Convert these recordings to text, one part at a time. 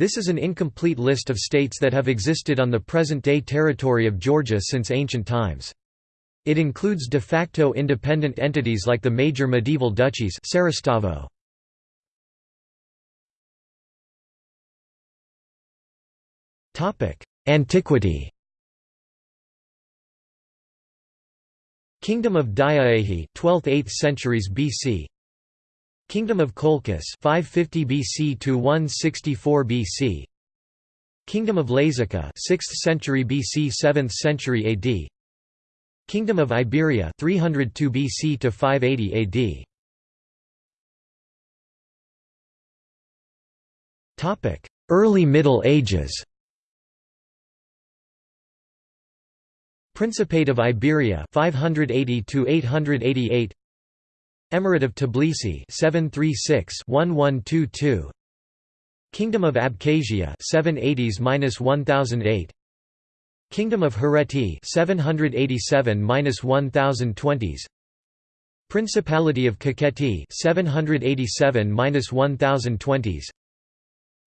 This is an incomplete list of states that have existed on the present-day territory of Georgia since ancient times. It includes de facto independent entities like the major medieval duchies Saeristavo. Antiquity Kingdom of Diauehi 12th–8th centuries BC Kingdom of Colchis 550 BC to 164 BC Kingdom of Lazica 6th century BC 7th century AD Kingdom of Iberia 302 BC to 580 AD Topic Early Middle Ages. Principate of Iberia 580 to 888 Emirate of Tbilisi 736-1122 Kingdom of Abkhazia 780s-1008 Kingdom of Hereti 787-1020s Principality of Kakheti 787-1020s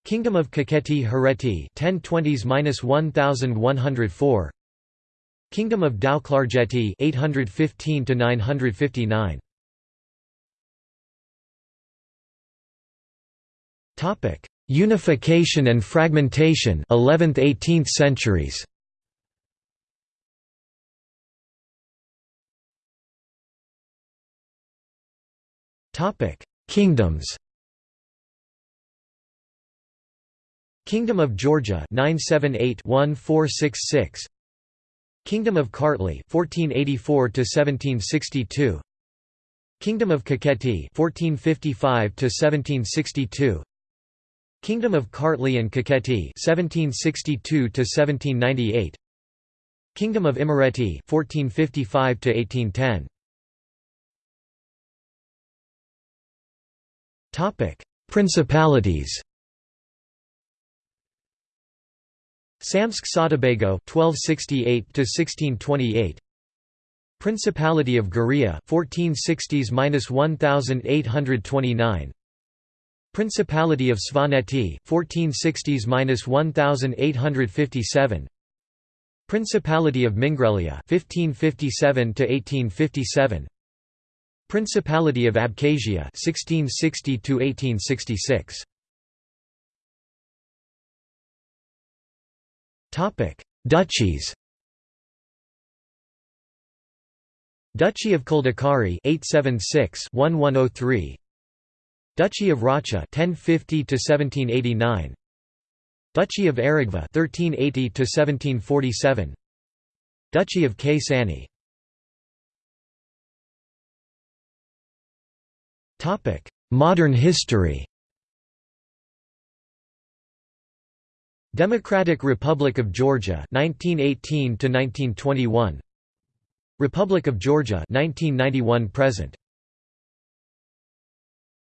Kingdom of Kakheti Hereti 1020s-1104 Kingdom of Tao-Klarjeti 815 to 959 Topic Unification and fragmentation 11th 18th centuries. Topic Kingdoms. Kingdom of Georgia 978-1466 Kingdom of Kartli 1484 to 1762 Kingdom of Kakheti 1455 to 1762 Kingdom of Kartli and Kakheti 1762 to 1798 Kingdom of Imereti 1455 to 1810 Topic Principalities. Samtskhe Saatabago 1268 to 1628 Principality of Guria 1460s-1829 Principality of Svaneti 1460s-1857 Principality of Mingrelia 1557 to 1857 Principality of Abkhazia 1660 to 1866 Topic: Duchies. Duchy of Kldekari 876-1103 Duchy of Racha 1050 to 1789 Duchy of Aragva 1380 to 1747 Duchy of Ksani. Topic Modern history. Democratic Republic of Georgia 1918 to 1921 Republic of Georgia 1991 present